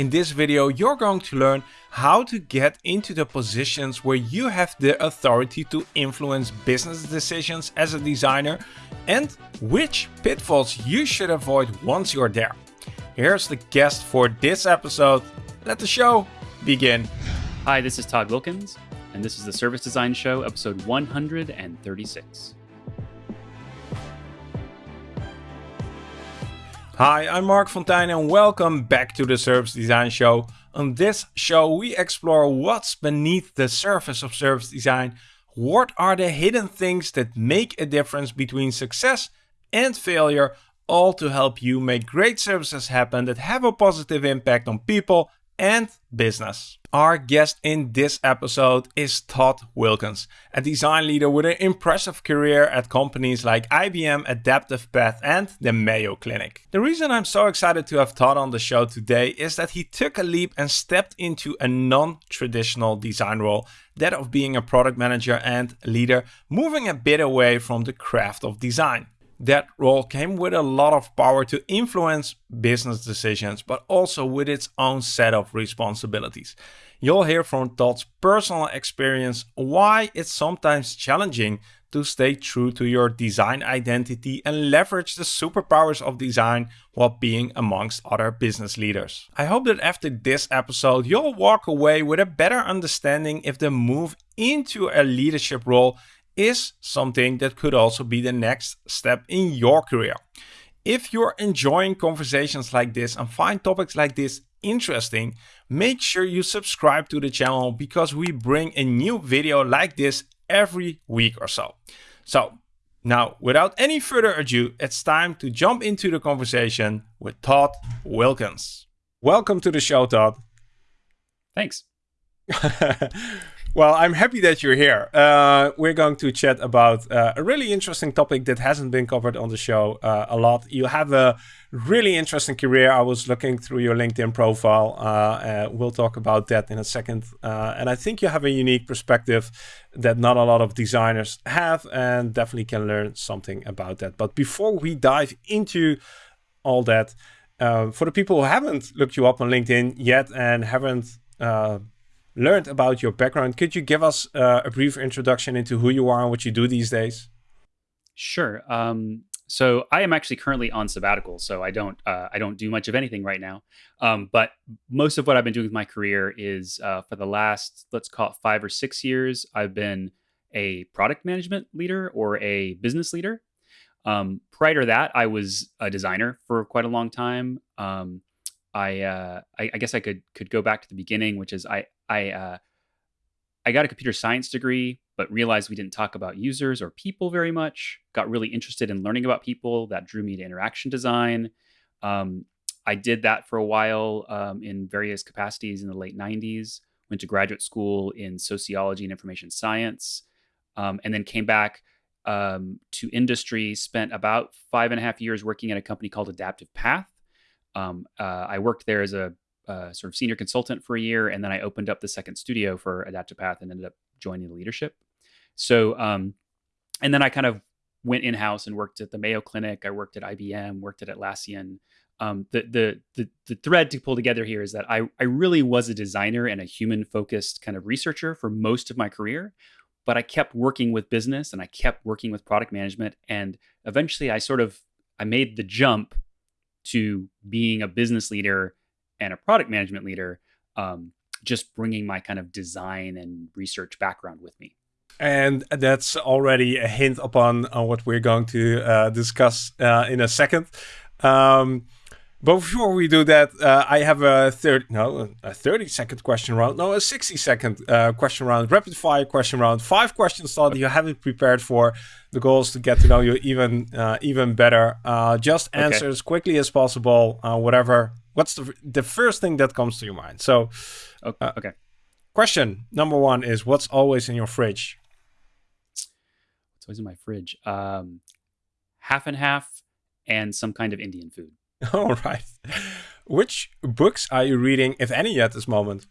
In this video, you're going to learn how to get into the positions where you have the authority to influence business decisions as a designer and which pitfalls you should avoid once you're there. Here's the guest for this episode. Let the show begin. Hi, this is Todd Wilkins, and this is the Service Design Show, episode 136. Hi, I'm Marc Fonteijn and welcome back to the Service Design Show. On this show, we explore what's beneath the surface of service design. What are the hidden things that make a difference between success and failure, all to help you make great services happen that have a positive impact on people and business. Our guest in this episode is Todd Wilkins, a design leader with an impressive career at companies like IBM, Adaptive Path, and the Mayo Clinic. The reason I'm so excited to have Todd on the show today is that he took a leap and stepped into a non traditional design role, that of being a product manager and leader, moving a bit away from the craft of design. That role came with a lot of power to influence business decisions, but also with its own set of responsibilities. You'll hear from Todd's personal experience why it's sometimes challenging to stay true to your design identity and leverage the superpowers of design while being amongst other business leaders. I hope that after this episode, you'll walk away with a better understanding if the move into a leadership role is something that could also be the next step in your career. If you're enjoying conversations like this and find topics like this interesting, make sure you subscribe to the channel because we bring a new video like this every week or so. So now, without any further ado, it's time to jump into the conversation with Todd Wilkins. Welcome to the show, Todd. Thanks. Well, I'm happy that you're here. Uh, we're going to chat about uh, a really interesting topic that hasn't been covered on the show uh, a lot. You have a really interesting career. I was looking through your LinkedIn profile. Uh, uh, we'll talk about that in a second. Uh, and I think you have a unique perspective that not a lot of designers have and definitely can learn something about that. But before we dive into all that, for the people who haven't looked you up on LinkedIn yet and haven't learned about your background. Could you give us uh, a brief introduction into who you are and what you do these days? Sure. Um, so I am actually currently on sabbatical, so I don't uh, I don't do much of anything right now. Um, but most of what I've been doing with my career is uh, for the last let's call it five or six years. I've been a product management leader or a business leader. Um, prior to that, I was a designer for quite a long time. Um, I, uh, I, I guess I could could go back to the beginning, which is I I uh, I got a computer science degree, but realized we didn't talk about users or people very much. Got really interested in learning about people. That drew me to interaction design. Um, I did that for a while um, in various capacities in the late 90s. Went to graduate school in sociology and information science, um, and then came back um, to industry. Spent about five and a half years working at a company called Adaptive Path. Um, uh, I worked there as a uh, sort of senior consultant for a year, and then I opened up the second studio for Adaptive Path and ended up joining the leadership. So, um, and then I kind of went in house and worked at the Mayo Clinic. I worked at IBM, worked at Atlassian. Um, the, the the the thread to pull together here is that I I really was a designer and a human focused kind of researcher for most of my career, but I kept working with business and I kept working with product management, and eventually I sort of I made the jump to being a business leader and a product management leader, um, just bringing my kind of design and research background with me. And that's already a hint upon uh, what we're going to uh, discuss uh, in a second. Um, but before we do that, uh, I have a third, no, a 30 second question round. No, a 60 second uh, question round, rapid fire question round. Five questions that you haven't prepared for. The goal is to get to know you even uh, even better. just answer okay. as quickly as possible, whatever what's the the first thing that comes to your mind? So, okay. Uh, okay. Question number one is what's always in your fridge? What's always in my fridge? Um, half and half, and some kind of Indian food. All right. Which books are you reading, if any, at this moment?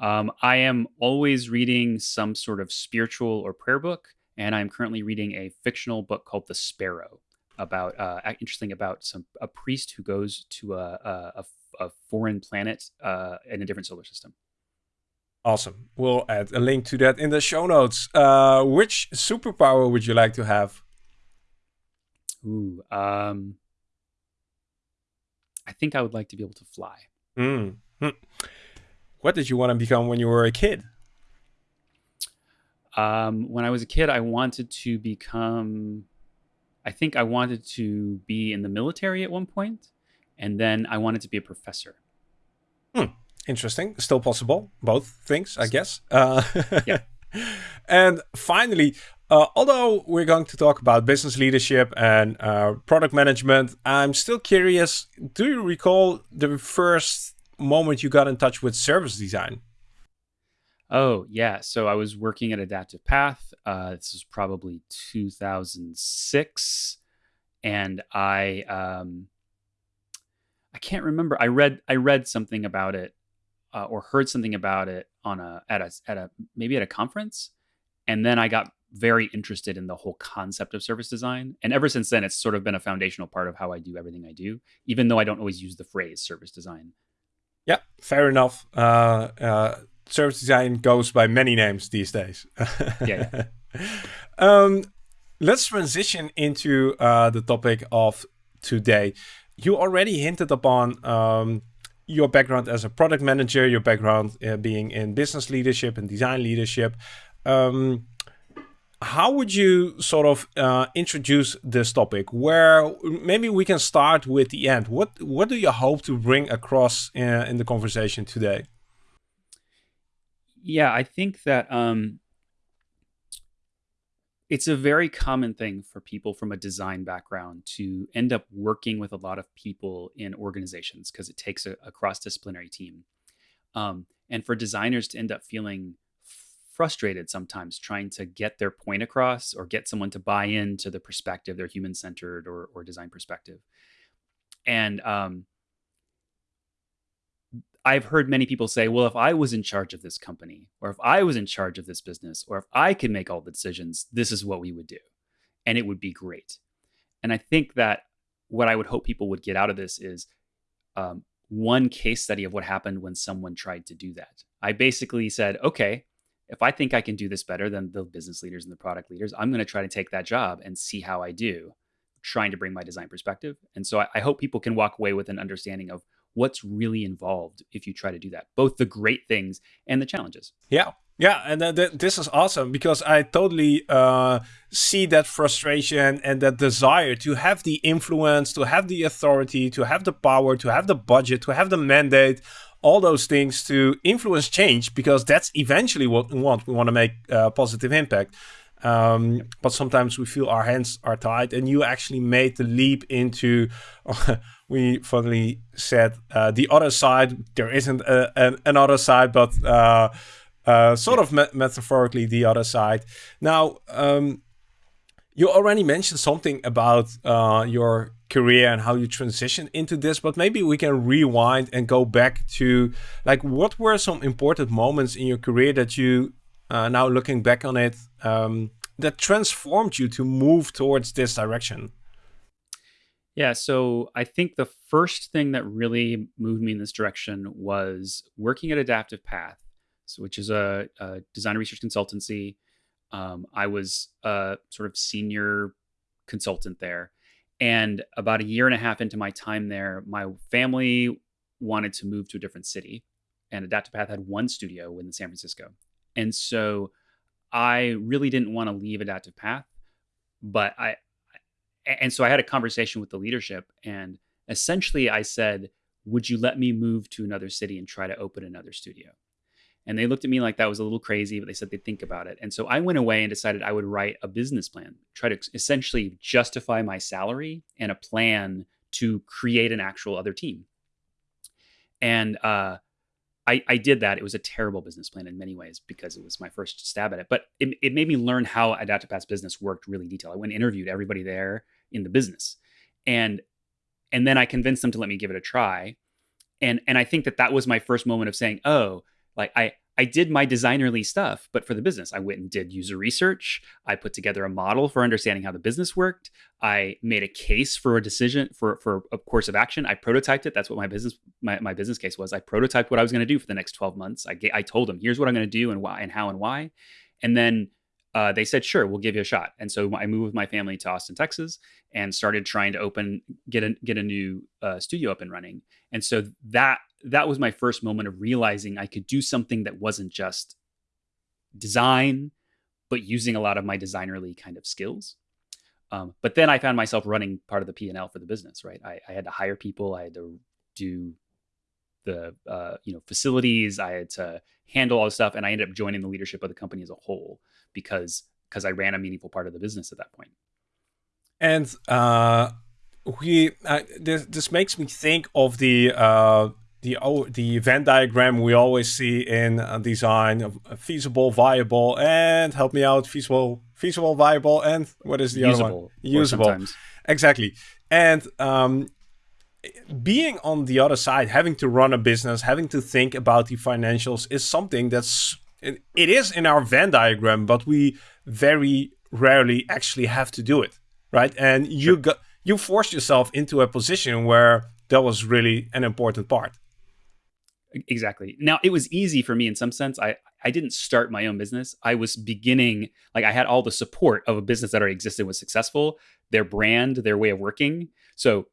Um, I am always reading some sort of spiritual or prayer book, and I'm currently reading a fictional book called The Sparrow about uh, interesting about some a priest who goes to a, a, a foreign planet uh, in a different solar system. Awesome. We'll add a link to that in the show notes. Uh, which superpower would you like to have? Ooh, um, I think I would like to be able to fly. Mm. What did you want to become when you were a kid? Um, when I was a kid, I wanted to become. I think I wanted to be in the military at one point, and then I wanted to be a professor. Hmm. Interesting. Still possible. Both things, I guess. Uh, yeah. And finally, uh, although we're going to talk about business leadership and uh, product management, I'm still curious. Do you recall the first moment you got in touch with service design? Oh yeah, so I was working at Adaptive Path. Uh, this was probably 2006, and I um, I can't remember. I read I read something about it uh, or heard something about it on a at a at a maybe at a conference, and then I got very interested in the whole concept of service design. And ever since then, it's sort of been a foundational part of how I do everything I do, even though I don't always use the phrase service design. Yeah, fair enough. Uh, uh, service design goes by many names these days. yeah. um, let's transition into uh, the topic of today. You already hinted upon um, your background as a product manager, your background uh, being in business leadership and design leadership. Um, how would you sort of uh, introduce this topic? Where maybe we can start with the end. What what do you hope to bring across in, uh, in the conversation today? Yeah, I think that um, it's a very common thing for people from a design background to end up working with a lot of people in organizations because it takes a, a cross disciplinary team. Um, and for designers to end up feeling frustrated sometimes trying to get their point across or get someone to buy into the perspective, their human centered or, or design perspective. And um, I've heard many people say, well, if I was in charge of this company, or if I was in charge of this business, or if I could make all the decisions, this is what we would do. And it would be great. And I think that what I would hope people would get out of this is um, one case study of what happened when someone tried to do that. I basically said, okay, if I think I can do this better than the business leaders and the product leaders, I'm going to try to take that job and see how I do, trying to bring my design perspective. And so I, I, hope people can walk away with an understanding of what's really involved if you try to do that, both the great things and the challenges. Yeah. Yeah, and th th this is awesome because I totally uh, see that frustration and that desire to have the influence, to have the authority, to have the power, to have the budget, to have the mandate all those things to influence change because that's eventually what we want. We want to make a positive impact. Um, but sometimes we feel our hands are tied, and you actually made the leap into. we finally said uh, the other side. There isn't a, an, another side, but uh, uh, sort of me metaphorically the other side. Now, um, you already mentioned something about uh, your career and how you transitioned into this, but maybe we can rewind and go back to like what were some important moments in your career that you uh, now looking back on it um, that transformed you to move towards this direction? Yeah, so I think the first thing that really moved me in this direction was working at Adaptive Path, so which is a, a design research consultancy um, I was a sort of senior consultant there. And about a year and a half into my time there, my family wanted to move to a different city. And Adaptive Path had one studio in San Francisco. And so I really didn't want to leave Adaptive Path. But I, and so I had a conversation with the leadership. And essentially I said, Would you let me move to another city and try to open another studio? And they looked at me like that was a little crazy, but they said they'd think about it. And so I went away and decided I would write a business plan, try to essentially justify my salary and a plan to create an actual other team. And uh, I, I, did that. It was a terrible business plan in many ways because it was my first stab at it. But it, it made me learn how Adaptive Path's business worked really detailed. I went and interviewed everybody there in the business, and and then I convinced them to let me give it a try. And and I think that that was my first moment of saying, oh, like I I did my designerly stuff, but for the business, I went and did user research. I put together a model for understanding how the business worked. I made a case for a decision for for a course of action. I prototyped it. That's what my business my, my business case was. I prototyped what I was going to do for the next 12 months. I I told them, here's what I'm going to do and why and how and why. And then uh, they said, sure, we'll give you a shot. And so I moved with my family to Austin, Texas, and started trying to open get a get a new uh, studio up and running. And so that that was my first moment of realizing I could do something that wasn't just design, but using a lot of my designerly kind of skills. Um, but then I found myself running part of the P and L for the business. Right, I, I, had to hire people. I had to do the uh, you know facilities. I had to handle all the stuff, and I ended up joining the leadership of the company as a whole because because I ran a meaningful part of the business at that point. And uh, we uh, this this makes me think of the uh, the oh, the Venn diagram we always see in uh, design: feasible, viable, and help me out, feasible, feasible, viable, and what is the usable, other one? Usable. Exactly. And um, being on the other side, having to run a business, having to think about the financials is something that's it is in our Venn diagram, but we very rarely actually have to do it, right? And you got you forced yourself into a position where that was really an important part. Exactly. Now it was easy for me in some sense. I I didn't start my own business. I was beginning like I had all the support of a business that already existed was successful, their brand, their way of working. So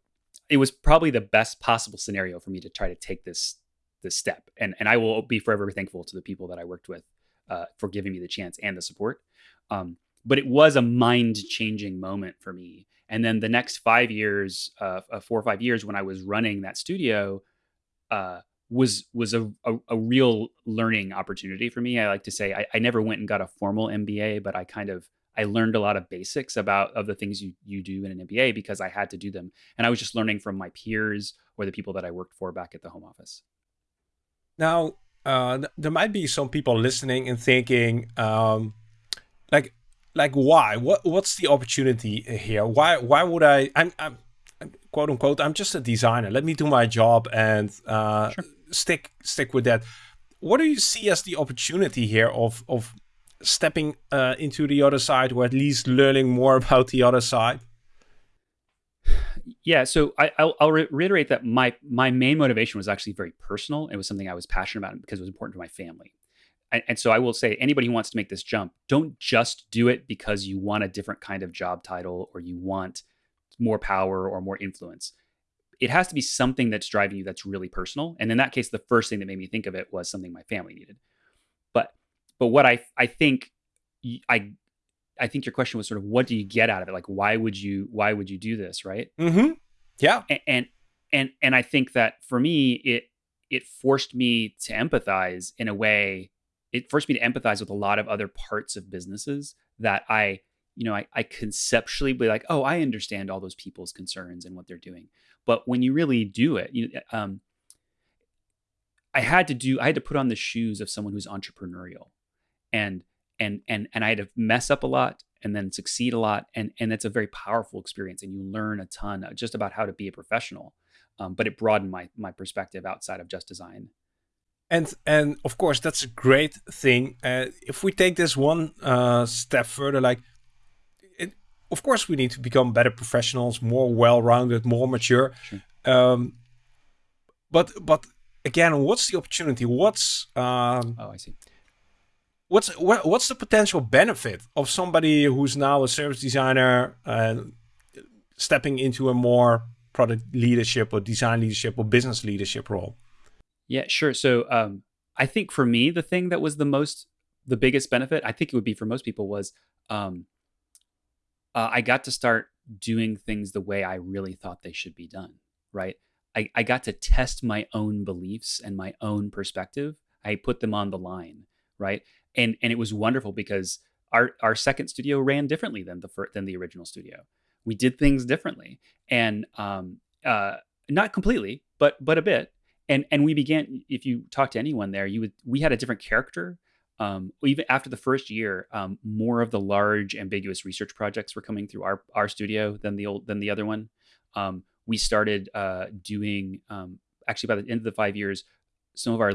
it was probably the best possible scenario for me to try to take this this step. And and I will be forever thankful to the people that I worked with uh, for giving me the chance and the support. Um, but it was a mind changing moment for me. And then the next five years, uh, uh, four or five years, when I was running that studio, uh, was was a, a, a, real learning opportunity for me. I like to say I, I never went and got a formal MBA, but I kind of I learned a lot of basics about of the things you you do in an MBA because I had to do them, and I was just learning from my peers or the people that I worked for back at the home office. Now, uh, there might be some people listening and thinking, um, like, like why? What what's the opportunity here? Why why would I? I'm, I'm quote unquote. I'm just a designer. Let me do my job and uh, sure. stick stick with that. What do you see as the opportunity here of of stepping uh, into the other side, or at least learning more about the other side? yeah so I, will I'll reiterate that my my main motivation was actually very personal. It was something i was passionate about because it was important to my family. And, and, so i will say anybody who wants to make this jump don't just do it because you want a different kind of job title or you want more power or more influence. It has to be something that's driving you that's really personal. And in that case the first thing that made me think of it was something my family needed. But but what i i think i I think your question was sort of what do you get out of it? Like why would you why would you do this, right? Mm-hmm. Yeah. And, and and and I think that for me it it forced me to empathize in a way it forced me to empathize with a lot of other parts of businesses that I you know I, I conceptually be like oh I understand all those people's concerns and what they're doing but when you really do it you um I had to do I had to put on the shoes of someone who's entrepreneurial and and and and I had to mess up a lot and then succeed a lot. And and it's a very powerful experience and you learn a ton uh, just about how to be a professional um, but it broadened my my perspective outside of just design. And and of course that's a great thing. Uh, if we take this one uh, step further like it, of course we need to become better professionals more well-rounded more mature. Sure. um, but but again what's the opportunity? What's um, oh i see what's what, what's the potential benefit of somebody who's now a service designer uh, stepping into a more product leadership or design leadership or business leadership role? Yeah, sure. So um, I think for me, the thing that was the most, the biggest benefit, I think it would be for most people was um, uh, I got to start doing things the way I really thought they should be done. Right. I, I got to test my own beliefs and my own perspective. I put them on the line. Right and and it was wonderful because our our second studio ran differently than the first, than the original studio. We did things differently, and um, uh, not completely, but but a bit. And and we began. If you talk to anyone there, you would we had a different character. Um, even after the first year, um, more of the large, ambiguous research projects were coming through our our studio than the old than the other one. Um, we started uh, doing um, actually by the end of the five years, some of our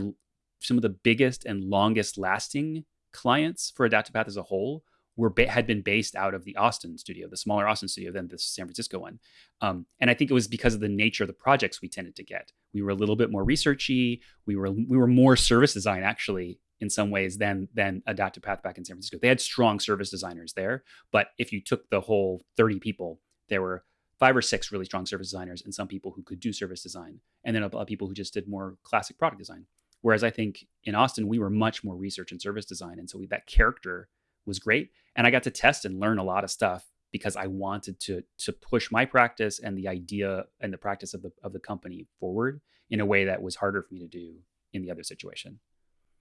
some of the biggest and longest lasting clients for Adaptive Path as a whole were had been based out of the Austin studio, the smaller Austin studio than the San Francisco one. Um, and I think it was because of the nature of the projects we tended to get. We were a little bit more researchy. We were we were more service design actually in some ways than than Adaptive Path back in San Francisco. They had strong service designers there, but if you took the whole 30 people, there were five or six really strong service designers and some people who could do service design, and then a lot of people who just did more classic product design. Whereas I think in Austin we were much more research and service design, and so we, that character was great, and I got to test and learn a lot of stuff because I wanted to to push my practice and the idea and the practice of the of the company forward in a way that was harder for me to do in the other situation.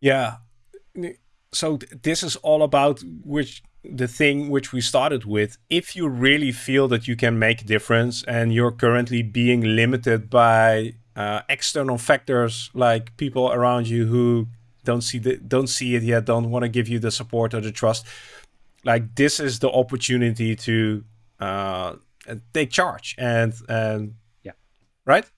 Yeah. So th- this is all about which the thing which we started with. If you really feel that you can make a difference and you're currently being limited by uh, external factors like people around you who don't see the don't see it yet, don't want to give you the support or the trust, like this is the opportunity to uh, take charge and and yeah, right.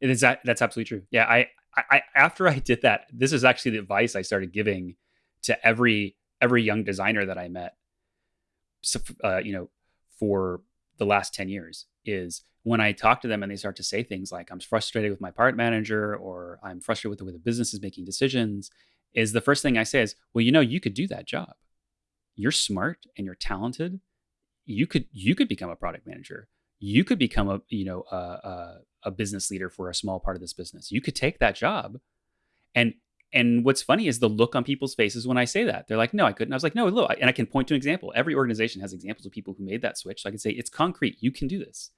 It is that that's absolutely true. Yeah, I, I after I did that, this is actually the advice I started giving to every every young designer that I met. So, uh, you know, for the last ten years is when I talk to them and they start to say things like "I'm frustrated with my part manager" or "I'm frustrated with the way the business is making decisions," is the first thing I say is, "Well, you know, you could do that job. You're smart and you're talented. You could you could become a product manager. You could become a you know a, a, a business leader for a small part of this business. You could take that job." And and what's funny is the look on people's faces when I say that. They're like, no, I couldn't. I was like, no, look, and I can point to an example. Every organization has examples of people who made that switch. So I can say, it's concrete. You can do this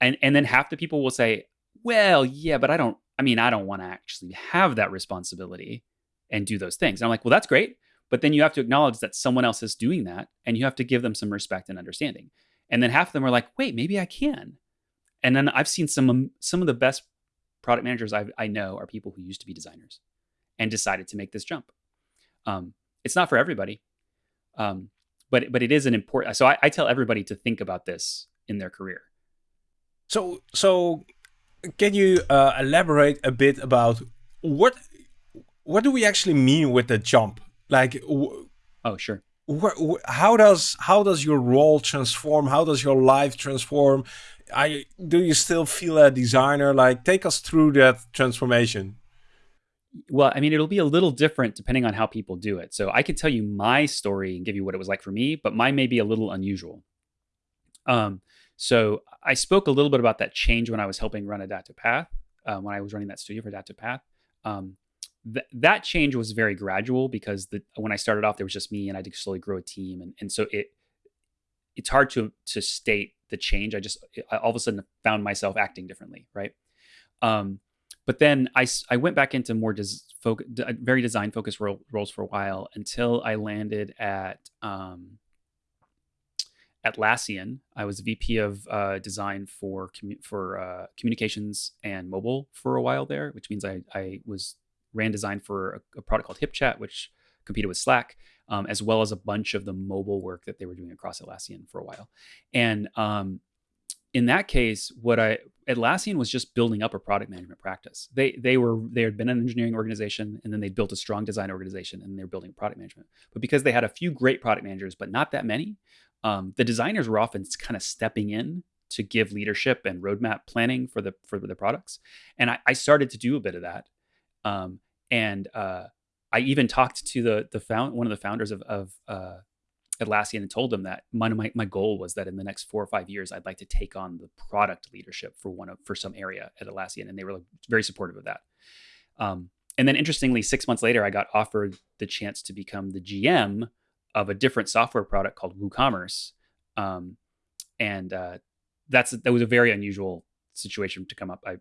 and and then half the people will say well yeah but i don't i mean i don't want to actually have that responsibility and do those things and i'm like well that's great but then you have to acknowledge that someone else is doing that and you have to give them some respect and understanding and then half of them are like wait maybe i can and then i've seen some um, some of the best product managers I've, i know are people who used to be designers and decided to make this jump um, it's not for everybody um, but but it is an important so I, I tell everybody to think about this in their career so, so can you uh, elaborate a bit about what what do we actually mean with the jump? Like, oh, sure. How does how does your role transform? How does your life transform? I do you still feel a designer? Like, take us through that transformation. Well, I mean, it'll be a little different depending on how people do it. So I can tell you my story and give you what it was like for me, but mine may be a little unusual. Um, so I spoke a little bit about that change when I was helping run Adaptive Path, um, when I was running that studio for Adaptive Path. Um, th- that change was very gradual because the, when I started off, there was just me and I did slowly grow a team. And, and so it, it's hard to, to state the change. I just, I all of a sudden found myself acting differently. Right. Um, but then I, I went back into more des- focus, very design focused role, roles for a while until I landed at, um, Atlassian. I was VP of uh, design for commu- for uh, communications and mobile for a while there, which means I, I was ran design for a, a product called HipChat, which competed with Slack, um, as well as a bunch of the mobile work that they were doing across Atlassian for a while. And um, in that case, what I Atlassian was just building up a product management practice. They they were they had been an engineering organization and then they built a strong design organization and they're building product management. But because they had a few great product managers, but not that many, um, the designers were often kind of stepping in to give leadership and roadmap planning for the for the products. And I, I started to do a bit of that. Um, and uh, I even talked to the the found one of the founders of, of uh, Atlassian and told them that my, my, my goal was that in the next four or five years, I'd like to take on the product leadership for one of for some area at Atlassian, and they were very supportive of that. Um, and then interestingly, six months later, I got offered the chance to become the GM of a different software product called WooCommerce, um, and uh, that's that was a very unusual situation to come up. I,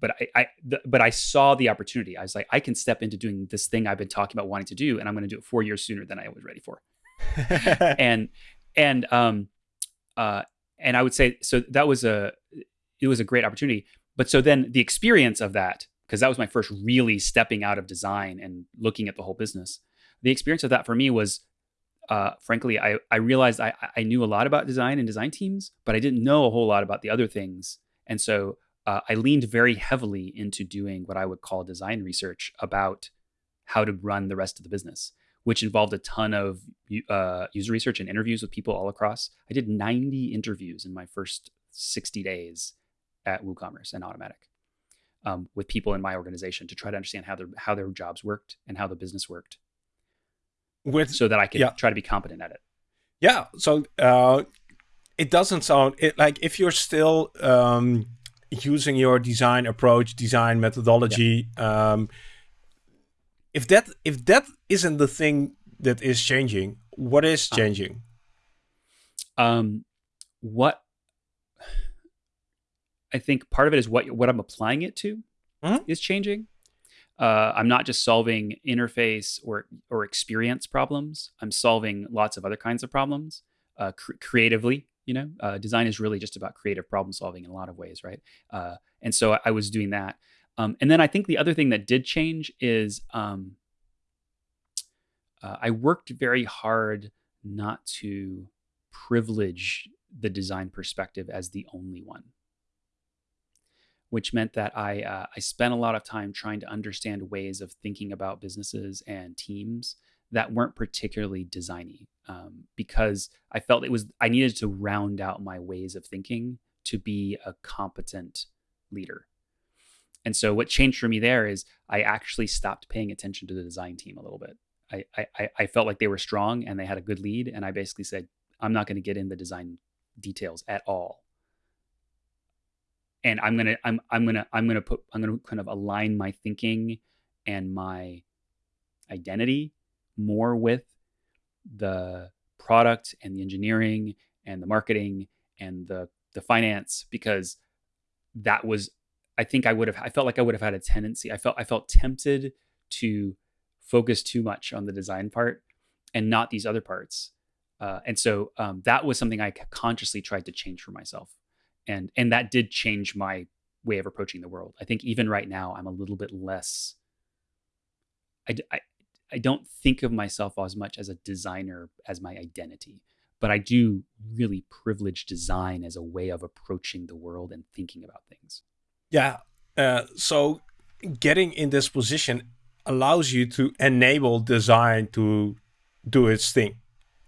but I, I but I saw the opportunity. I was like, I can step into doing this thing I've been talking about wanting to do, and I'm going to do it four years sooner than I was ready for. and and um uh and I would say so that was a it was a great opportunity. But so then the experience of that, because that was my first really stepping out of design and looking at the whole business. The experience of that for me was uh, frankly, I, I realized I, I knew a lot about design and design teams, but I didn't know a whole lot about the other things. And so uh, I leaned very heavily into doing what I would call design research about how to run the rest of the business, which involved a ton of uh, user research and interviews with people all across. I did 90 interviews in my first 60 days at WooCommerce and Automattic um, with people in my organization to try to understand how their how their jobs worked and how the business worked, with so that I could yeah. try to be competent at it. Yeah. So uh, it doesn't sound it, like if you're still um, using your design approach, design methodology. Yeah. Um, if that if that isn't the thing that is changing, what is uh. changing? Um, what I think part of it is what what I'm applying it to mm-hmm. is changing. Uh, I'm not just solving interface or or experience problems. I'm solving lots of other kinds of problems uh, cr- creatively. You know, uh, design is really just about creative problem solving in a lot of ways, right? Uh, and so I, I, was doing that. Um, and then I think the other thing that did change is um, uh, I worked very hard not to privilege the design perspective as the only one which meant that I uh, I spent a lot of time trying to understand ways of thinking about businesses and teams that weren't particularly designy um, because I felt it was I needed to round out my ways of thinking to be a competent leader. And so what changed for me there is I actually stopped paying attention to the design team a little bit. I I, I felt like they were strong and they had a good lead, and I basically said I'm not going to get in the design details at all and i'm gonna i'm i'm gonna i'm gonna put i'm gonna kind of align my thinking and my identity more with the product and the engineering and the marketing and the the finance because that was i think i would have i felt like i would have had a tendency i felt i felt tempted to focus too much on the design part and not these other parts uh, and so um, that was something i consciously tried to change for myself and and that did change my way of approaching the world. I think even right now, I'm a little bit less. I, I, I don't think of myself as much as a designer as my identity, but I do really privilege design as a way of approaching the world and thinking about things. Yeah. Uh, so getting in this position allows you to enable design to do its thing.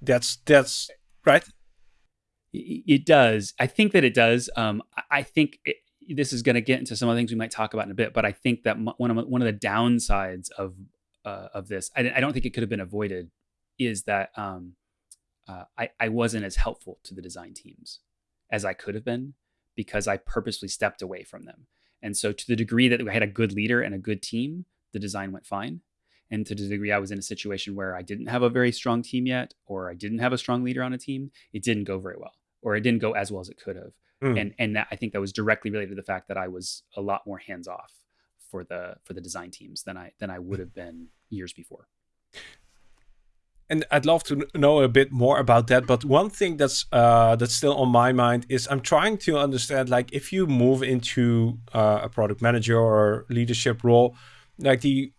That's that's right. It does. I think that it does. Um, I think it, this is going to get into some of the things we might talk about in a bit, but I think that one of one of the downsides of uh, of this, I, I, don't think it could have been avoided, is that um, uh, I, I wasn't as helpful to the design teams as I could have been because I purposely stepped away from them. And so, to the degree that we had a good leader and a good team, the design went fine. And to the degree I was in a situation where I didn't have a very strong team yet, or I didn't have a strong leader on a team, it didn't go very well or it didn't go as well as it could have. Mm. And and that, I think that was directly related to the fact that I was a lot more hands off for the for the design teams than I than I would have been years before. And I'd love to know a bit more about that. But one thing that's uh, that's still on my mind is I'm trying to understand, like, if you move into uh, a product manager or leadership role, like the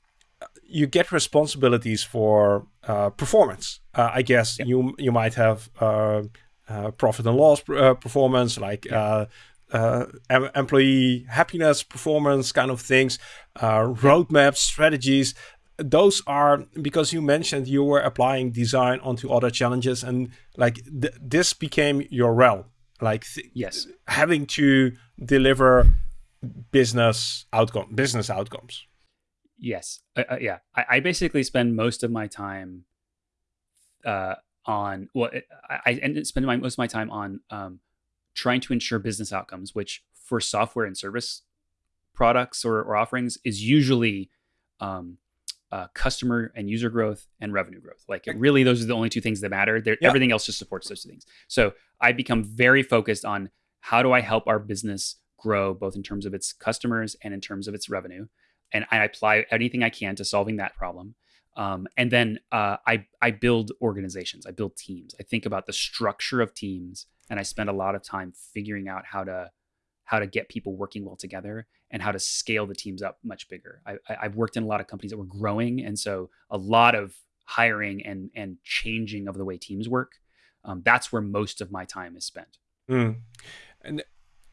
you get responsibilities for uh, performance. Uh, I guess you you might have uh, uh, profit and loss uh, performance, like uh, employee happiness performance kind of things, roadmaps, strategies. Those are because you mentioned you were applying design onto other challenges, and like th this became your realm. Like yes, having to deliver business outcome, business outcomes. Yes, uh, uh, yeah. I, I, basically spend most of my time uh, on well i, I spend my, most of my time on um, trying to ensure business outcomes which for software and service products or, or offerings is usually um, uh, customer and user growth and revenue growth. Like really those are the only two things that matter. Everything else just supports those two things. So i become very focused on how do i help our business grow both in terms of its customers and in terms of its revenue. And i apply anything i can to solving that problem. Um, and then uh, I I build organizations. I build teams. I think about the structure of teams, and I spend a lot of time figuring out how to how to get people working well together and how to scale the teams up much bigger. I, I've worked in a lot of companies that were growing, and so a lot of hiring and and changing of the way teams work. Um, that's where most of my time is spent. Mm. And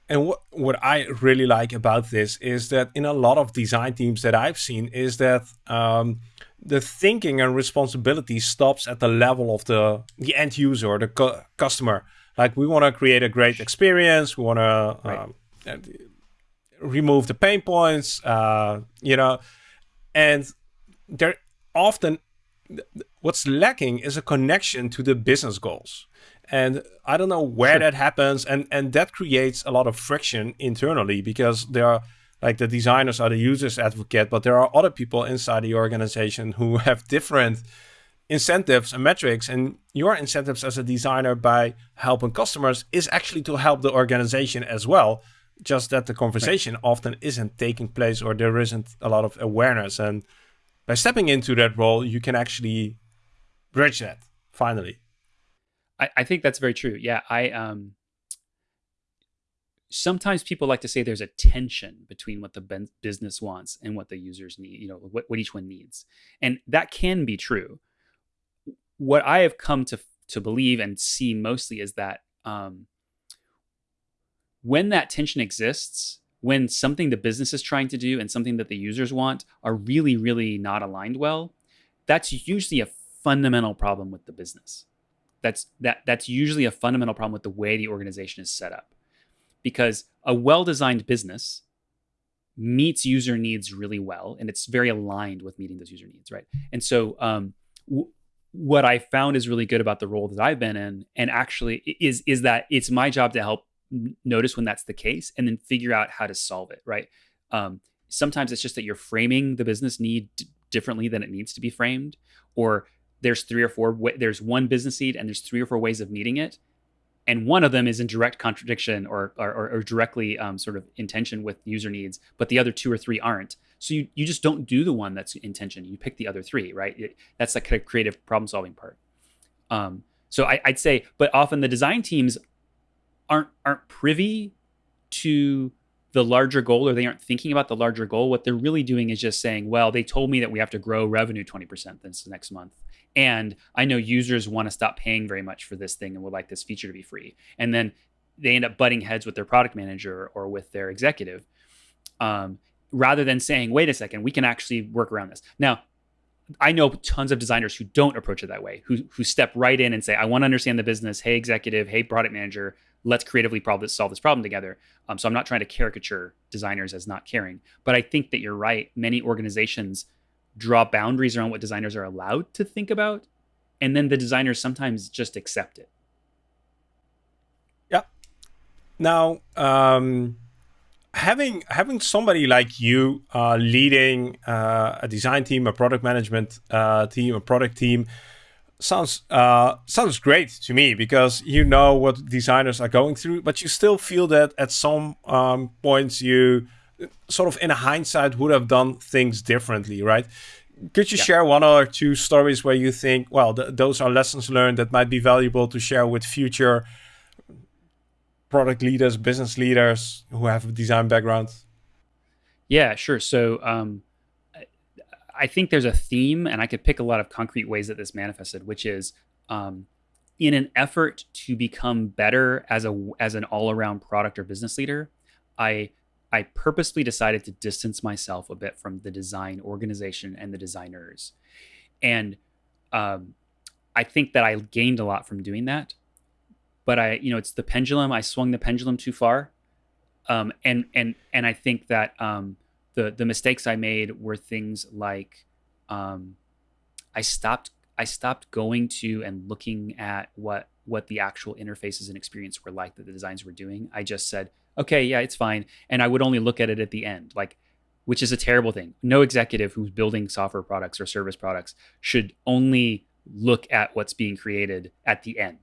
and what what I really like about this is that in a lot of design teams that I've seen is that um, the thinking and responsibility stops at the level of the the end user or the cu- customer. Like we want to create a great experience. We want to right. um, remove the pain points. Uh, you know, and there often what's lacking is a connection to the business goals and i don't know where sure. that happens and and that creates a lot of friction internally because there are like the designers are the users advocate but there are other people inside the organization who have different incentives and metrics and your incentives as a designer by helping customers is actually to help the organization as well just that the conversation right. often isn't taking place or there isn't a lot of awareness and by stepping into that role, you can actually bridge that finally. I, I think that's very true. Yeah, I um sometimes people like to say there's a tension between what the business wants and what the users need, you know, what, what each one needs. And that can be true. What I have come to to believe and see mostly is that um, when that tension exists, when something the business is trying to do and something that the users want are really, really not aligned well, that's usually a fundamental problem with the business. That's that that's usually a fundamental problem with the way the organization is set up. Because a well-designed business meets user needs really well and it's very aligned with meeting those user needs, right? And so um, what I found is really good about the role that I've been in, and actually is is that it's my job to help notice when that's the case and then figure out how to solve it right? Um, sometimes it's just that you're framing the business need differently than it needs to be framed or there's three or four there's one business need and there's three or four ways of meeting it and one of them is in direct contradiction or or, or directly um, sort of intention with user needs but the other two or three aren't. So you, you just don't do the one that's intention you pick the other three right? It, that's the kind of creative problem solving part. Um, so I, i'd say but often the design teams aren't aren't privy to the larger goal or they aren't thinking about the larger goal what they're really doing is just saying well they told me that we have to grow revenue 20% this next month and i know users want to stop paying very much for this thing and would like this feature to be free and then they end up butting heads with their product manager or with their executive um, rather than saying wait a second we can actually work around this now I know tons of designers who don't approach it that way, who who step right in and say, "I want to understand the business. Hey, executive. Hey, product manager let's creatively solve this problem together. Um, so I'm not trying to caricature designers as not caring, but I think that you're right. Many organizations draw boundaries around what designers are allowed to think about, and then the designers sometimes just accept it. Yeah. Now, um, having having somebody like you uh, leading uh, a design team, a product management uh, team, a product team sounds uh, sounds great to me because you know what designers are going through, but you still feel that at some um, points you sort of in hindsight would have done things differently, right? Could you yeah. share one or two stories where you think, well, th those are lessons learned that might be valuable to share with future product leaders, business leaders who have a design background? Yeah, sure. So um, I think there's a theme, and I could pick a lot of concrete ways that this manifested, which is um, in an effort to become better as a as an all around product or business leader, I I purposely decided to distance myself a bit from the design organization and the designers, and um, I think that I gained a lot from doing that. But I, you know, it's the pendulum. I swung the pendulum too far, um, and and and I think that um, the the mistakes I made were things like um, I stopped I stopped going to and looking at what what the actual interfaces and experience were like that the designs were doing. I just said, okay, yeah, it's fine, and I would only look at it at the end, like which is a terrible thing. No executive who's building software products or service products should only look at what's being created at the end.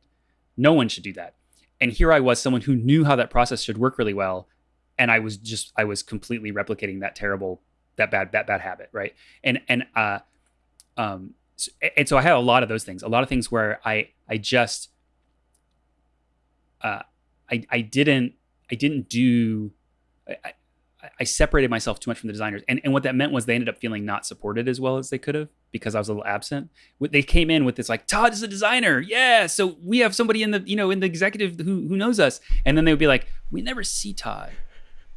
No one should do that. And here I was, someone who knew how that process should work really well, and I was just I was completely replicating that terrible that bad that bad habit, right? And and uh um and so I had a lot of those things, a lot of things where I I just uh I I didn't I didn't do I, I separated myself too much from the designers, and and what that meant was they ended up feeling not supported as well as they could have because I was a little absent. They came in with this like Todd is a designer, yeah. So we have somebody in the you know in the executive who who knows us, and then they would be like, we never see Todd,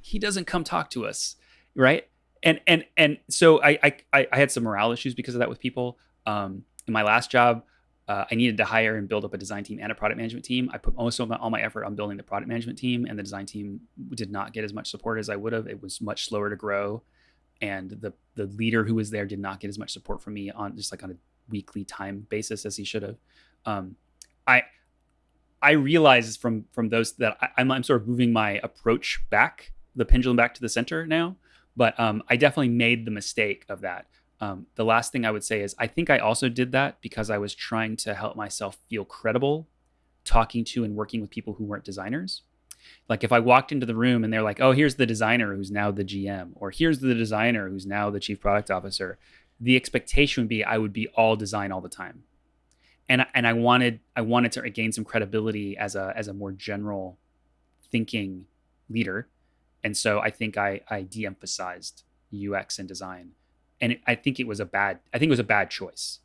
he doesn't come talk to us, right? And and and so I I I had some morale issues because of that with people. Um, in my last job, uh, I needed to hire and build up a design team and a product management team. I put most of my, all my effort on building the product management team, and the design team did not get as much support as I would have. It was much slower to grow, and the the leader who was there did not get as much support from me on just like on a weekly time basis as he should have. Um, I I realized from from those that I, I'm, I'm sort of moving my approach back, the pendulum back to the center now. But um, I definitely made the mistake of that um, the last thing I would say is I think I also did that because I was trying to help myself feel credible talking to and working with people who weren't designers. Like if I walked into the room and they're like, oh, here's the designer who's now the GM, or here's the designer who's now the chief product officer, the expectation would be I would be all design all the time. And, and I wanted I wanted to gain some credibility as a as a more general thinking leader. And so I think I I de-emphasized UX and design and it, I think it was a bad. I think it was a bad choice.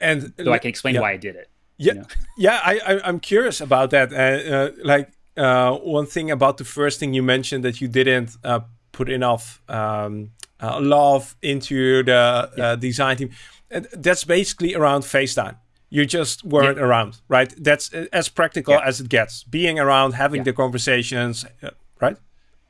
And so I can explain yeah. why I did it. Yeah, you know? yeah. I, I am curious about that. Uh, uh, like uh, one thing about the first thing you mentioned that you didn't uh, put enough um, uh, love into the uh, yeah. design team. that's basically around FaceTime. You just weren't yeah. around, right? That's as practical as it gets. Being around, having the conversations?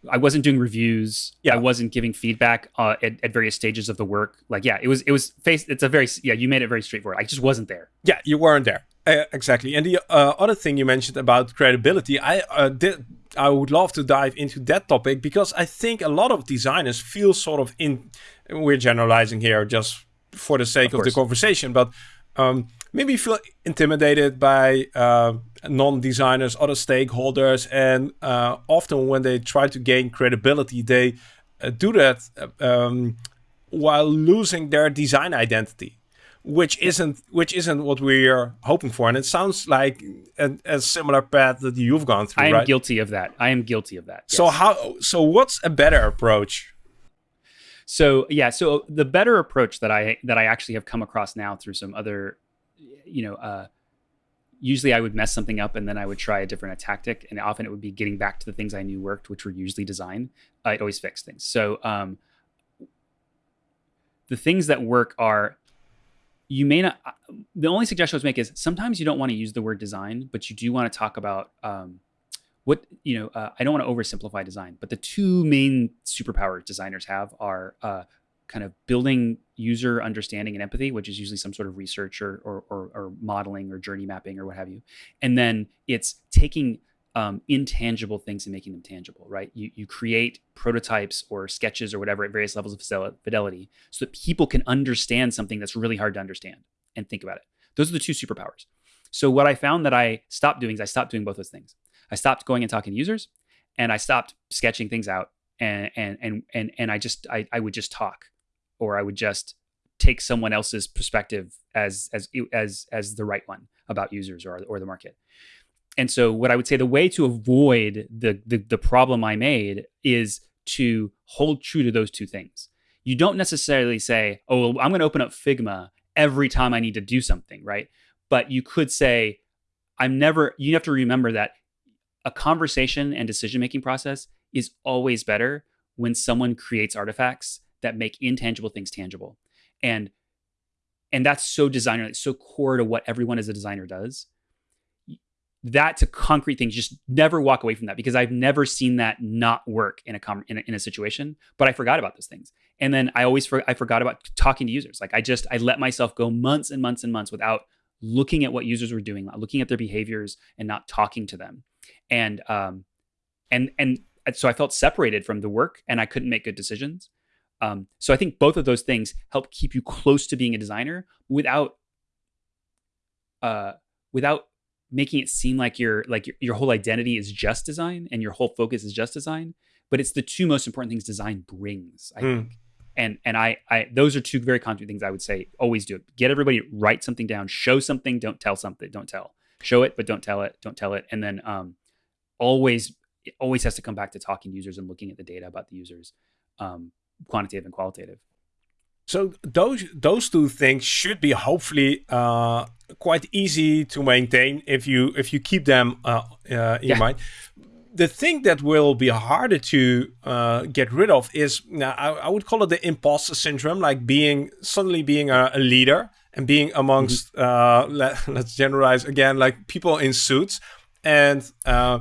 I wasn't doing reviews. Yeah. I wasn't giving feedback uh, at, at, various stages of the work. Like, yeah, it was, it was face. It's a very, yeah, you made it very straightforward. I just wasn't there. Yeah, you weren't there. Uh, exactly. And the uh, other thing you mentioned about credibility, I uh, did, I would love to dive into that topic because I think a lot of designers feel sort of in, we're generalizing here just for the sake of, of the conversation, but um, maybe feel intimidated by uh, non-designers, other stakeholders, and uh, often when they try to gain credibility, they uh, do that um, while losing their design identity, which isn't which isn't what we are hoping for. And it sounds like a, a similar path that you've gone through. I am right? guilty of that. I am guilty of that. Yes. So how? So what's a better approach? So yeah, so the better approach that I that I actually have come across now through some other you know, uh, usually I would mess something up and then I would try a different tactic. And often it would be getting back to the things I knew worked, which were usually design. I'd always fix things. So um, the things that work are you may not. Uh, the only suggestion I would make is sometimes you don't want to use the word design, but you do want to talk about um, what you know. Uh, I don't want to oversimplify design, but the two main superpowers designers have are uh, kind of building user understanding and empathy, which is usually some sort of research or, or, or, or modeling or journey mapping or what have you. And then it's taking um, intangible things and making them tangible, right? You, you create prototypes or sketches or whatever at various levels of fidelity so that people can understand something that's really hard to understand and think about it. Those are the two superpowers. So what I found that I stopped doing is I stopped doing both those things. I stopped going and talking to users and I stopped sketching things out and and and and, and I just I, I would just talk or I would just take someone else's perspective as as as as the right one about users or or the market. And so what I would say the way to avoid the the, the problem I made is to hold true to those two things. You don't necessarily say, "Oh, I'm going to open up Figma every time I need to do something," right? But you could say, "I'm never." You have to remember that a conversation and decision making process is always better when someone creates artifacts that make intangible things tangible. And and that's so designer, it's so core to what everyone as a designer does. That to concrete things, just never walk away from that because I've never seen that not work in a, in a in a situation. But I forgot about those things, and then I always for, I forgot about talking to users. Like I just I let myself go months and months and months without looking at what users were doing, looking at their behaviors, and not talking to them. And um, and and so I felt separated from the work, and I couldn't make good decisions. Um, so I think both of those things help keep you close to being a designer without uh, without making it seem like your like your, your whole identity is just design and your whole focus is just design. But it's the two most important things design brings, I mm. think. And and I I those are two very concrete things I would say always do it. Get everybody write something down, show something, don't tell something, don't tell. Show it, but don't tell it, don't tell it. And then um always it always has to come back to talking to users and looking at the data about the users, um, quantitative and qualitative. So those those two things should be hopefully uh, quite easy to maintain if you if you keep them uh, uh, in yeah. mind. The thing that will be harder to uh, get rid of is now I, I, would call it the imposter syndrome, like being suddenly being a, a leader and being amongst mm -hmm. let, us generalize again like people in suits and uh,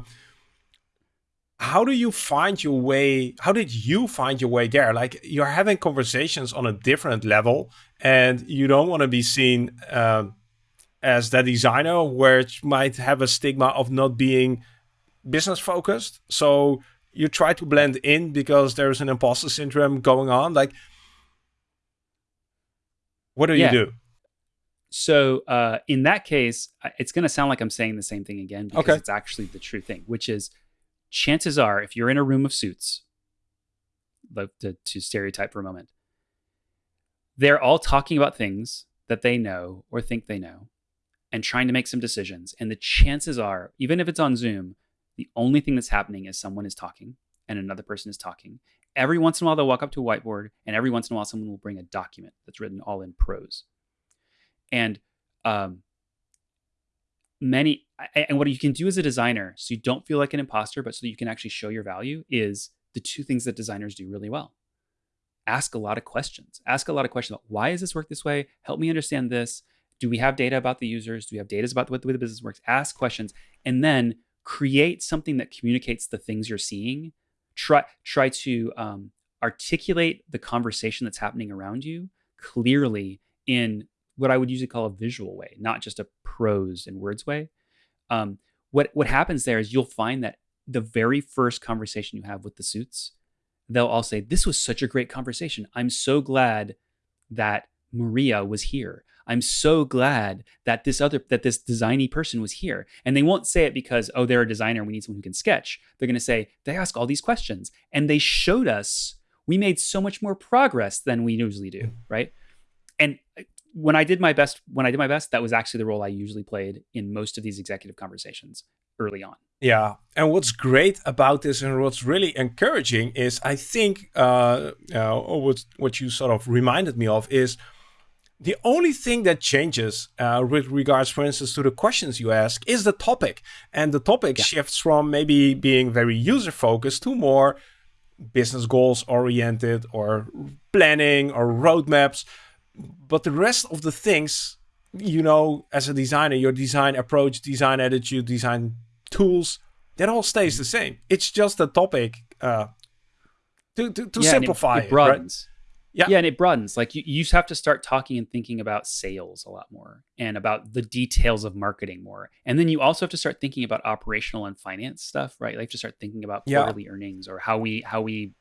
how do you find your way how did you find your way there like you're having conversations on a different level and you don't want to be seen uh, as the designer which might have a stigma of not being business focused so you try to blend in because there's an imposter syndrome going on like what do yeah. you do so uh, in that case it's going to sound like i'm saying the same thing again because okay. it's actually the true thing which is chances are, if you're in a room of suits, to, to stereotype for a moment, they're all talking about things that they know or think they know and trying to make some decisions. And the chances are, even if it's on Zoom, the only thing that's happening is someone is talking and another person is talking. Every once in a while, they'll walk up to a whiteboard, and every once in a while, someone will bring a document that's written all in prose. And um, many and what you can do as a designer so you don't feel like an imposter but so that you can actually show your value is the two things that designers do really well. Ask a lot of questions. Ask a lot of questions about why does this work this way? Help me understand this. Do we have data about the users? Do we have data about the way the business works? Ask questions and then create something that communicates the things you're seeing. Try try to um, articulate the conversation that's happening around you clearly in what I would usually call a visual way, not just a prose and words way. Um, what what happens there is you'll find that the very first conversation you have with the suits, they'll all say, "This was such a great conversation. I'm so glad that Maria was here. I'm so glad that this other that this designy person was here." And they won't say it because oh they're a designer, we need someone who can sketch. They're going to say they ask all these questions and they showed us we made so much more progress than we usually do, right? And when I did my best, when I did my best, that was actually the role I usually played in most of these executive conversations early on. Yeah, and what's great about this and what's really encouraging is I think uh, uh, what what you sort of reminded me of is the only thing that changes uh, with regards, for instance, to the questions you ask is the topic, and the topic yeah. shifts from maybe being very user focused to more business goals oriented or planning or roadmaps but the rest of the things, you know, as a designer, your design approach, design attitude, design tools, that all stays the same. It's just a topic uh, to, to, to yeah, simplify it, it broadens. Right? Yeah. yeah, and it broadens. Like you, you have to start talking and thinking about sales a lot more and about the details of marketing more. And then you also have to start thinking about operational and finance stuff, right? Like to start thinking about quarterly yeah. earnings or how we how we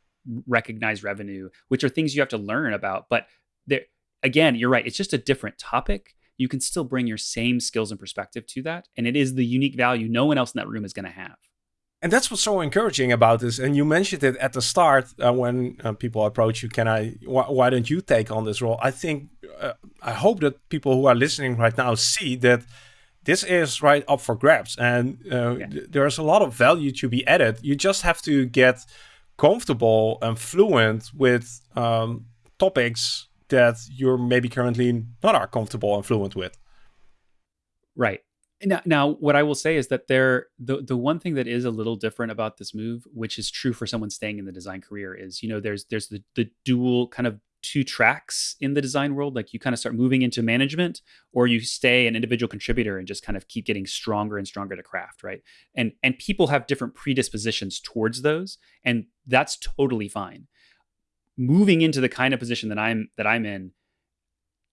recognize revenue, which are things you have to learn about. But there again, you're right. It's just a different topic. You can still bring your same skills and perspective to that. And it is the unique value no one else in that room is going to have. And that's what's so encouraging about this. And you mentioned it at the start uh, when uh, people approach you. Can I? Wh why don't you take on this role? I think uh, I hope that people who are listening right now see that this is right up for grabs, and uh, yeah. there's a lot of value to be added. You just have to get comfortable and fluent with um, topics that you're maybe currently not are comfortable and fluent with. Right. Now, now, what I will say is that there, the the one thing that is a little different about this move, which is true for someone staying in the design career, is you know there's there's the the dual kind of two tracks in the design world. Like you kind of start moving into management, or you stay an individual contributor and just kind of keep getting stronger and stronger to craft, right? And and people have different predispositions towards those, and that's totally fine moving into the kind of position that I'm that I'm in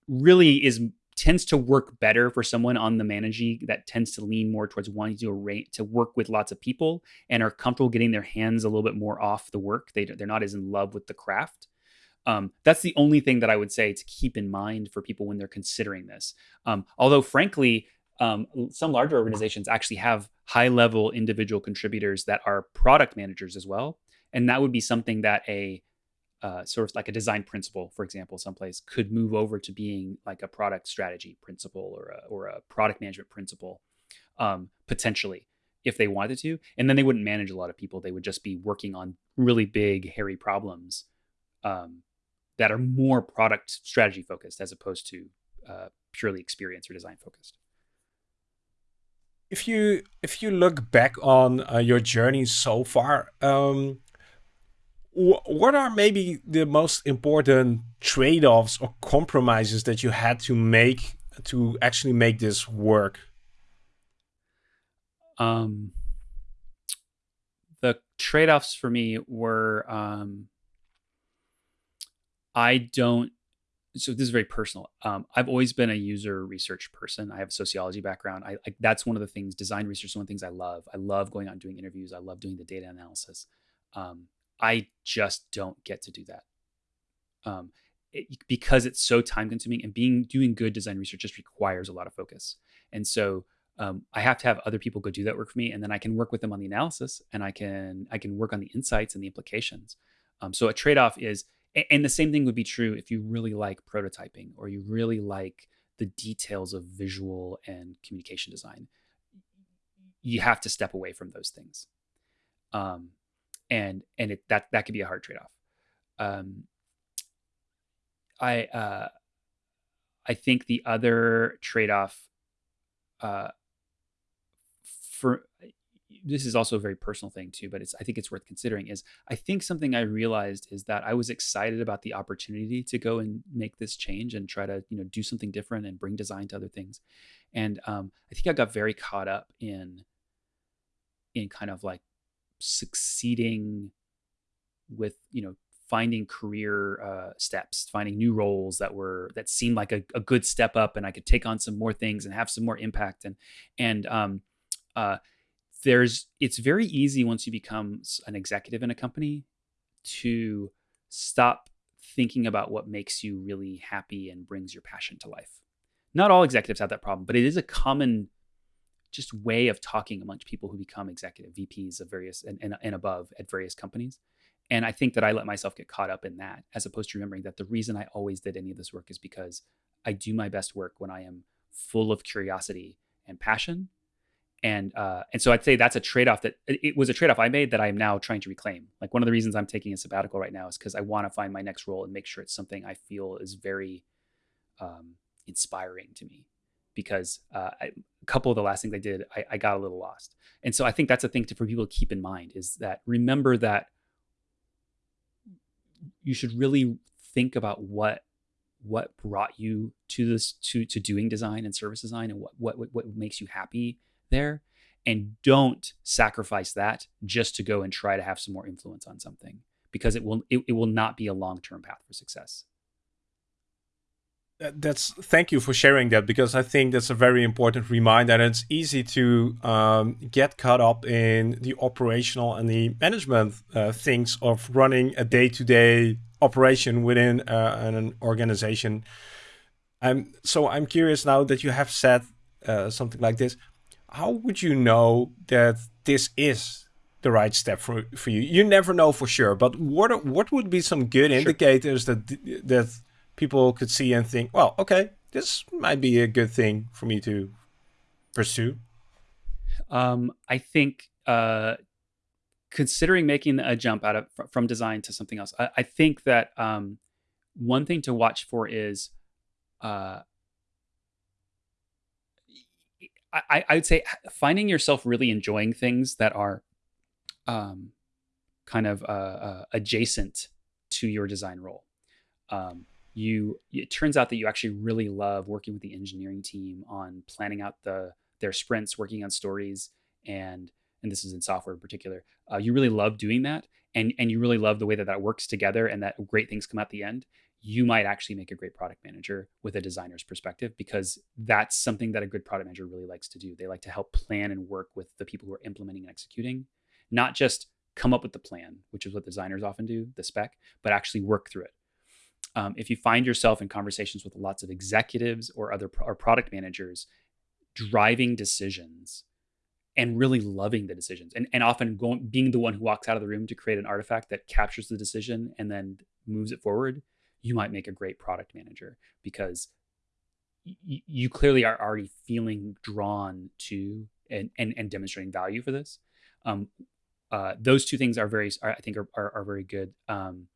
really is tends to work better for someone on the managing that tends to lean more towards wanting to arrange, to work with lots of people and are comfortable getting their hands a little bit more off the work. They they're not as in love with the craft. Um, that's the only thing that I would say to keep in mind for people when they're considering this. Um, although, frankly, um, some larger organizations actually have high level individual contributors that are product managers as well. And that would be something that a uh, sort of like a design principle, for example, someplace could move over to being like a product strategy principle or a, or a product management principle, um, potentially if they wanted to, and then they wouldn't manage a lot of people. They would just be working on really big, hairy problems um, that are more product strategy focused as opposed to uh, purely experience or design focused. If you if you look back on uh, your journey so far, um, what are maybe the most important trade-offs or compromises that you had to make to actually make this work? Um, the trade-offs for me were um, I don't. So this is very personal. Um, I've always been a user research person. I have a sociology background. I, I that's one of the things. Design research is one of the things I love. I love going out and doing interviews. I love doing the data analysis. Um, I just don't get to do that. Um, it, because it's so time consuming and being doing good design research just requires a lot of focus. And so um, I have to have other people go do that work for me, and then I can work with them on the analysis, and I can I can work on the insights and the implications. Um, so a trade off is, and the same thing would be true if you really like prototyping or you really like the details of visual and communication design. You have to step away from those things. Um, and and it, that that could be a hard trade off. Um, I uh, I think the other trade off uh, for this is also a very personal thing too, but it's I think it's worth considering. Is I think something I realized is that I was excited about the opportunity to go and make this change and try to you know do something different and bring design to other things, and um, I think I got very caught up in in kind of like succeeding with you know finding career uh, steps finding new roles that were that seemed like a, a, good step up and i could take on some more things and have some more impact. And and um, uh, there's it's very easy once you become an executive in a company to stop thinking about what makes you really happy and brings your passion to life. Not all executives have that problem but it is a common just way of talking amongst people who become executive VPs of various and, and, and above at various companies. And I think that I let myself get caught up in that as opposed to remembering that the reason I always did any of this work is because I do my best work when I am full of curiosity and passion. And uh, and so I'd say that's a trade off that it was a trade off I made that I'm now trying to reclaim. Like one of the reasons I'm taking a sabbatical right now is because I want to find my next role and make sure it's something I feel is very um, inspiring to me because uh, I, a couple of the last things I did, I, I, got a little lost. And so I think that's a thing to, for people to keep in mind is that remember that you should really think about what what brought you to this to to doing design and service design and what what what makes you happy there and don't sacrifice that just to go and try to have some more influence on something because it will it, it will not be a long-term path for success that's thank you for sharing that because I think that's a very important reminder. And it's easy to um, get caught up in the operational and the management uh, things of running a day-to-day operation within uh, an organization. I'm so I'm curious now that you have said uh, something like this. How would you know that this is the right step for for you? You never know for sure, but what what would be some good sure. indicators that that people could see and think, well, okay, this might be a good thing for me to pursue? Um, I think uh, considering making a jump out of from design to something else, I, I think that um, one thing to watch for is uh, I, I, would say finding yourself really enjoying things that are um, kind of uh, uh, adjacent to your design role. Um, you it turns out that you actually really love working with the engineering team on planning out the their sprints working on stories and and this is in software in particular. Uh, you really love doing that and and you really love the way that that works together and that great things come at the end. You might actually make a great product manager with a designer's perspective because that's something that a good product manager really likes to do. They like to help plan and work with the people who are implementing and executing not just come up with the plan which is what designers often do the spec but actually work through it um, if you find yourself in conversations with lots of executives or other pro- or product managers driving decisions and really loving the decisions and, and often going being the one who walks out of the room to create an artifact that captures the decision and then moves it forward you might make a great product manager because y- you clearly are already feeling drawn to and and, and demonstrating value for this. Um, uh, those two things are very, are, I think, are, are, are very good. Um,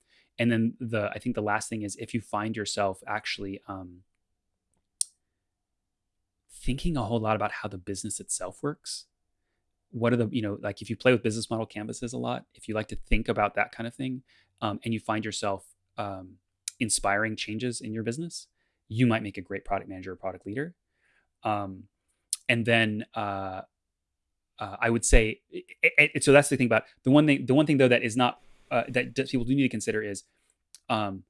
and then the, I think the last thing is if you find yourself actually um, thinking a whole lot about how the business itself works. What are the, you know, like if you play with business model canvases a lot, if you like to think about that kind of thing, um, and you find yourself um, inspiring changes in your business, you might make a great product manager or product leader. Um, and then uh, uh, I would say, it, it, so that's the thing about the one thing. The one thing though that is not uh, that, people do need to consider is, um,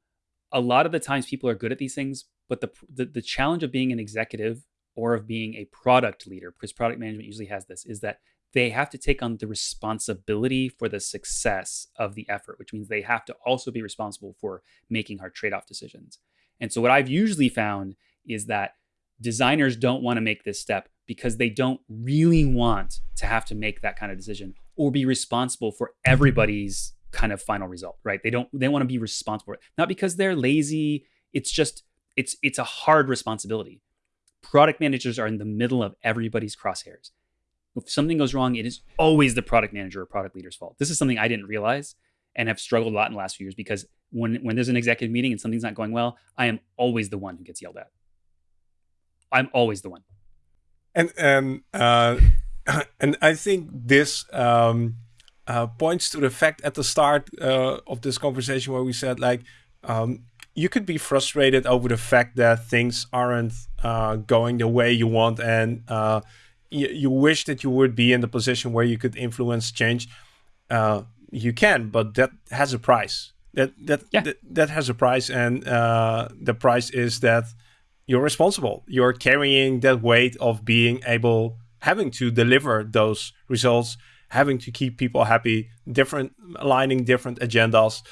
a lot of the times people are good at these things, but the, the the challenge of being an executive or of being a product leader, because product management usually has this, is that they have to take on the responsibility for the success of the effort, which means they have to also be responsible for making hard trade off decisions. And so, what I've usually found is that designers don't want to make this step because they don't really want to have to make that kind of decision or be responsible for everybody's kind of final result, right? They don't they want to be responsible, not because they're lazy. It's just it's it's a hard responsibility. Product managers are in the middle of everybody's crosshairs if something goes wrong, it is always the product manager or product leader's fault. This is something I didn't realize and have struggled a lot in the last few years because when when there's an executive meeting and something's not going well, I am always the one who gets yelled at. I'm always the one. And and uh, and I think this um, uh, points to the fact at the start uh, of this conversation where we said like um, you could be frustrated over the fact that things aren't uh, going the way you want and uh, you, you wish that you would be in the position where you could influence change, uh, you can, but that has a price. That that yeah. that, that, has a price, and uh, the price is that you're responsible. You're carrying that weight of being able, having to deliver those results, having to keep people happy, different aligning different agendas.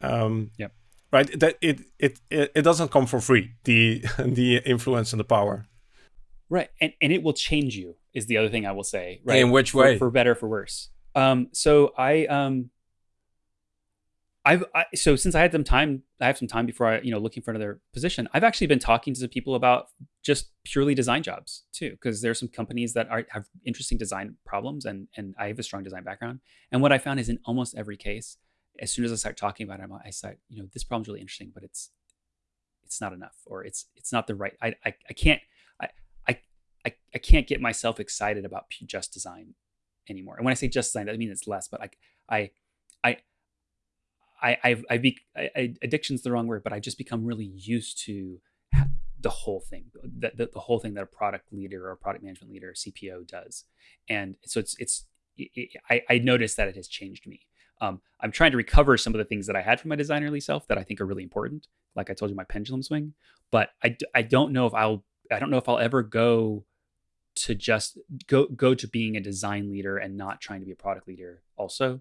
Um, yeah. Right. That it, it it it doesn't come for free. The the influence and the power. Right. And and it will change you is the other thing I will say. Right. In which way? For, for better, for worse. Um, so I um I've I, so since I had some time, I have some time before I, you know, looking for another position. I've actually been talking to some people about just purely design jobs too, because there's some companies that are have interesting design problems, and and I have a strong design background. And what I found is in almost every case, as soon as I start talking about it, I start, you know, this problem's really interesting, but it's it's not enough, or it's it's not the right. I I, I can't I, I I can't get myself excited about just design anymore. And when I say just design, I mean it's less, but like I, I, I, I've, I, be, I, addiction's the wrong word, but I just become really used to the whole thing, the, the, the, whole thing that a product leader or product management leader CPO does. And so it's, it's, it, I, I noticed that it has changed me. Um, I'm trying to recover some of the things that I had from my designerly self that I think are really important. Like I told you, my pendulum swing, but I, I don't know if I'll, I don't know if I'll ever go to just go go to being a design leader and not trying to be a product leader also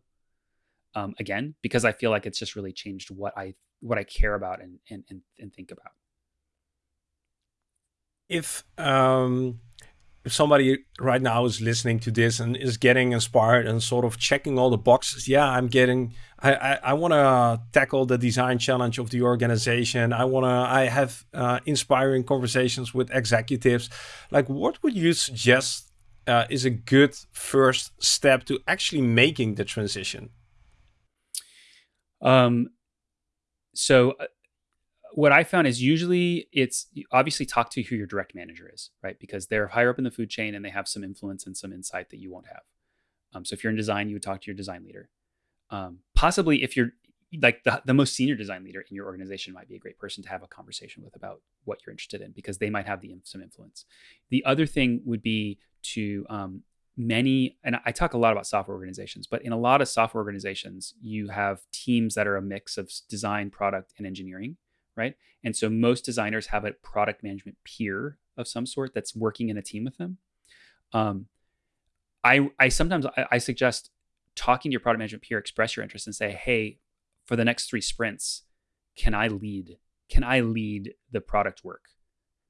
um, again because i feel like it's just really changed what i what i care about and and and, and think about if um if somebody right now is listening to this and is getting inspired and sort of checking all the boxes, yeah, I'm getting, I, I, I want to tackle the design challenge of the organization. I want to, I have uh, inspiring conversations with executives. Like, what would you suggest uh, is a good first step to actually making the transition? Um, so uh, what I found is usually it's obviously talk to who your direct manager is, right? Because they're higher up in the food chain and they have some influence and some insight that you won't have. Um, so if you're in design, you would talk to your design leader. Um, possibly if you're like the, the most senior design leader in your organization might be a great person to have a conversation with about what you're interested in because they might have the some influence. The other thing would be to um, many, and I talk a lot about software organizations, but in a lot of software organizations, you have teams that are a mix of design, product, and engineering right? And so most designers have a product management peer of some sort that's working in a team with them. Um, I I sometimes I, I suggest talking to your product management peer, express your interest, and say, hey, for the next three sprints, can I lead? Can I lead the product work?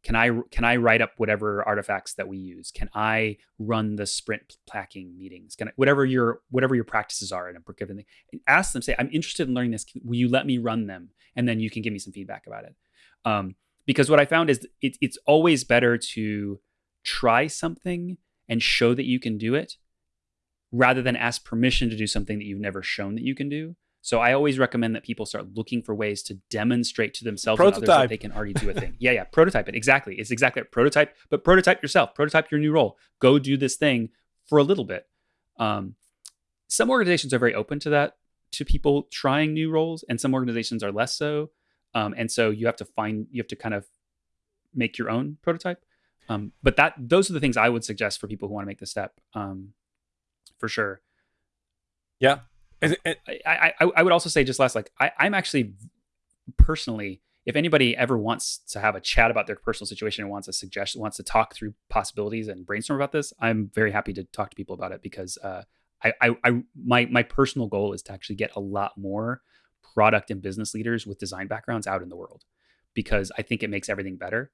Can I can I write up whatever artifacts that we use? Can I run the sprint packing meetings? Can I, whatever your whatever your practices are in a given thing? Ask them. Say, I'm interested in learning this. Will you let me run them? And then you can give me some feedback about it. Um, because what I found is it, it's always better to try something and show that you can do it rather than ask permission to do something that you've never shown that you can do. So I always recommend that people start looking for ways to demonstrate to themselves prototype. and others that they can already do a thing. yeah, yeah, prototype it. Exactly. It's exactly it. prototype, but prototype yourself. Prototype your new role. Go do this thing for a little bit. Um, some organizations are very open to that, to people trying new roles, and some organizations are less so. Um, and so you have to find, you have to kind of make your own prototype. Um, but that those are the things I would suggest for people who want to make the step, um, for sure. Yeah, I, I, I would also say just last, like I, I'm actually personally, if anybody ever wants to have a chat about their personal situation and wants a suggestion, wants to talk through possibilities and brainstorm about this, I'm very happy to talk to people about it because uh, I, I, I, my, my personal goal is to actually get a lot more product and business leaders with design backgrounds out in the world because I think it makes everything better.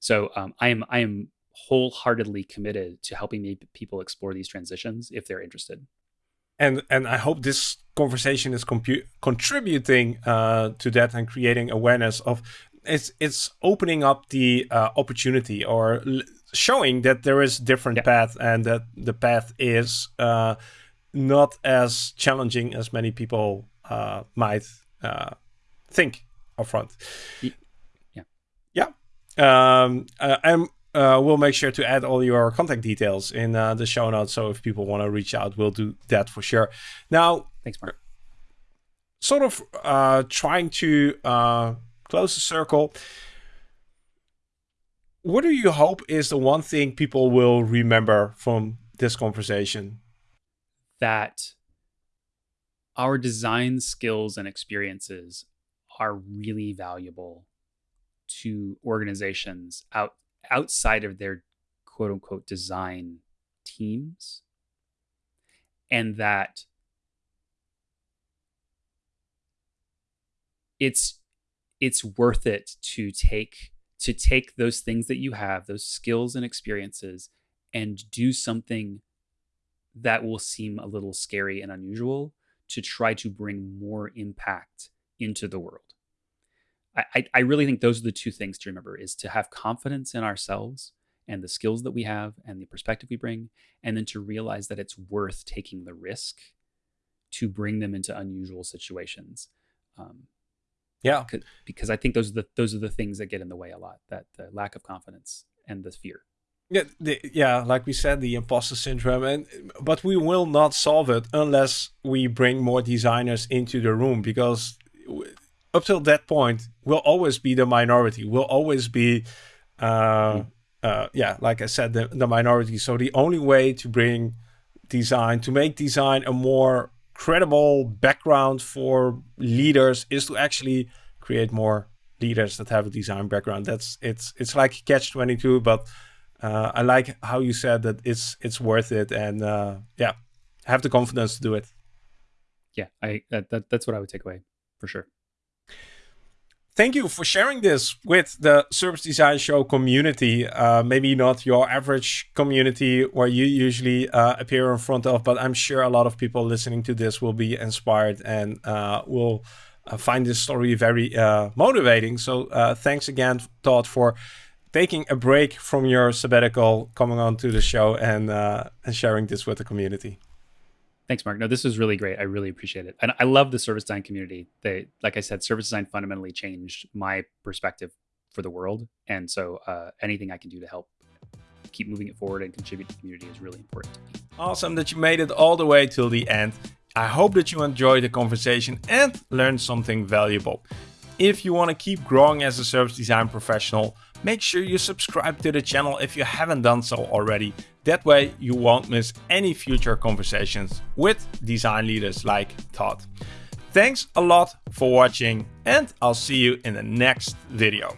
So um, I am, I am wholeheartedly committed to helping people explore these transitions if they're interested and and I hope this conversation is contributing uh, to that and creating awareness of it's it's opening up the uh, opportunity or showing that there is different yeah. path and that the path is uh, not as challenging as many people uh, might uh, think upfront. Yeah, yeah. Um, uh, I'm uh, we'll make sure to add all your contact details in uh, the show notes. So if people want to reach out, we'll do that for sure. Now, thanks, Marc. Sort of uh, trying to uh, close the circle. What do you hope is the one thing people will remember from this conversation? That our design skills and experiences are really valuable to organizations out outside of their quote unquote design teams and that it's it's worth it to take to take those things that you have those skills and experiences and do something that will seem a little scary and unusual to try to bring more impact into the world I, I really think those are the two things to remember is to have confidence in ourselves and the skills that we have and the perspective we bring, and then to realize that it's worth taking the risk to bring them into unusual situations. Um, yeah, because I think those are the those are the things that get in the way a lot. That the lack of confidence and the fear. Yeah, the, yeah, like we said, the imposter syndrome, and but we will not solve it unless we bring more designers into the room because up till that point, we'll always be the minority. We'll always be, uh, uh, yeah, like I said, the, the minority. So the only way to bring design, to make design a more credible background for leaders, is to actually create more leaders that have a design background. That's it's it's like catch twenty two, but uh, I like how you said that it's it's worth it, and uh, yeah, have the confidence to do it. Yeah, I that, that that's what I would take away for sure thank you for sharing this with the Service Design Show community. Uh, maybe not your average community where you usually uh, appear in front of, but I'm sure a lot of people listening to this will be inspired and uh, will uh, find this story very uh, motivating. So uh, thanks again, Todd, for taking a break from your sabbatical, coming on to the show and, and sharing this with the community. Thanks, Marc. No, this was really great. I really appreciate it. And I love the service design community. They, like I said, service design fundamentally changed my perspective for the world. And so uh, anything I can do to help keep moving it forward and contribute to the community is really important Awesome that you made it all the way till the end. I hope that you enjoyed the conversation and learned something valuable. If you want to keep growing as a service design professional, make sure you subscribe to the channel if you haven't done so already. That way you won't miss any future conversations with design leaders like Todd. Thanks a lot for watching and I'll see you in the next video.